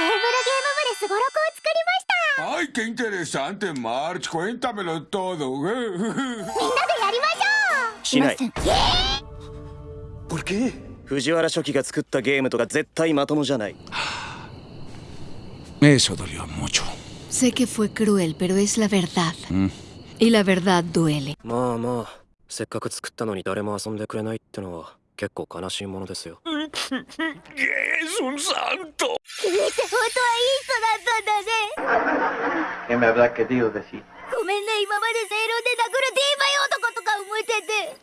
テーブルゲーム部ですごろくを作りました ¡Ay, qué interesante, March! Cuéntamelo todo. みんなでやりましょうしない ¿Por qué? 藤原初期が作ったゲームとか絶対まともじゃない Eso dolió mucho. Sé que fue cruel, pero es la verdad. Y la verdad duele. まあまあせっかく作ったのに誰も遊んでくれないってのは結構悲しいものですよ ¡Es un santo! 君って本当はいい人だったんだねごめんね今まで正論で殴る DV 男とか思ってて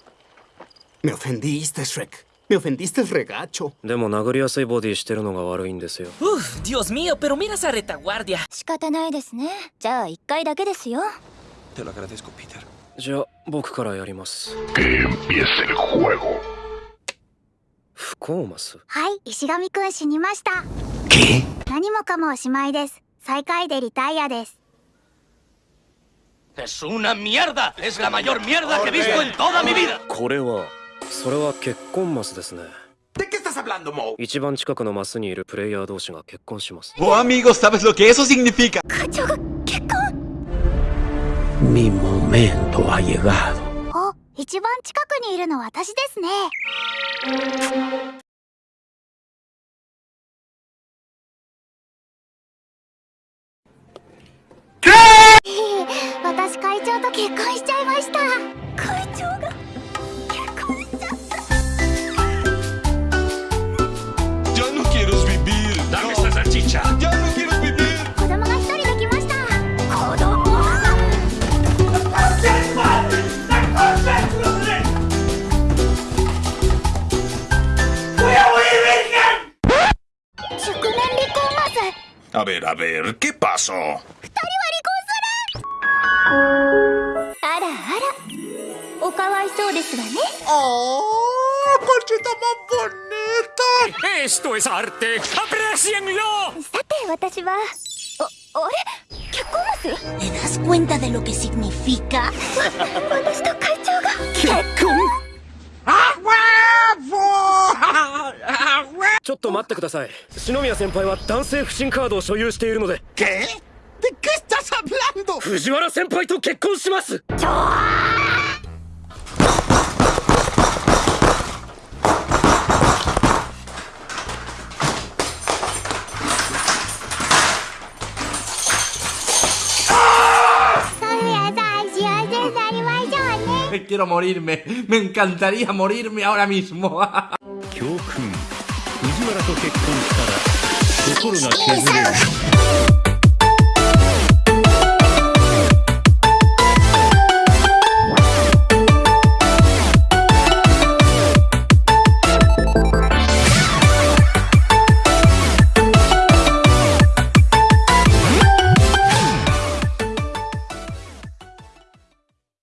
Me ofendiste, Shrek. Me ofendiste el regacho. でも殴りやすいボディしてるのが悪いんですよ Uf, Dios mío, pero mira esa retaguardia. 仕方ないですねじゃあ一回だけですよ Te lo agradezco, Peter. じゃあ僕からやります Que empiece el juego. コーマス？はい石神くん死にました。何もかもおしまいです。最下位でリタイアです。これはそれは結婚マスですね。一番近くのマスにいるプレイヤー同士が結婚します。おあみご、さべ。結婚？お、一番近くにいるのは私ですね。私会長と結婚しちゃい A ver, a ver, ¿qué pasó? ¡Oh! ¡Parchita más bonita! ¡Esto es arte! ¡Aprecienlo! ¿Te das cuenta de lo que significa? ちょっと待ってください。篠宮先輩は男性不信カードを所有しているので。¿Qué? ¿De qué estás hablando? 藤原先輩と結婚します。そういうさ幸せになりましょ 藤原と結婚したら心が削れる。